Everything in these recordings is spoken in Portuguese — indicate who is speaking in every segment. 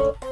Speaker 1: you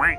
Speaker 2: Quack.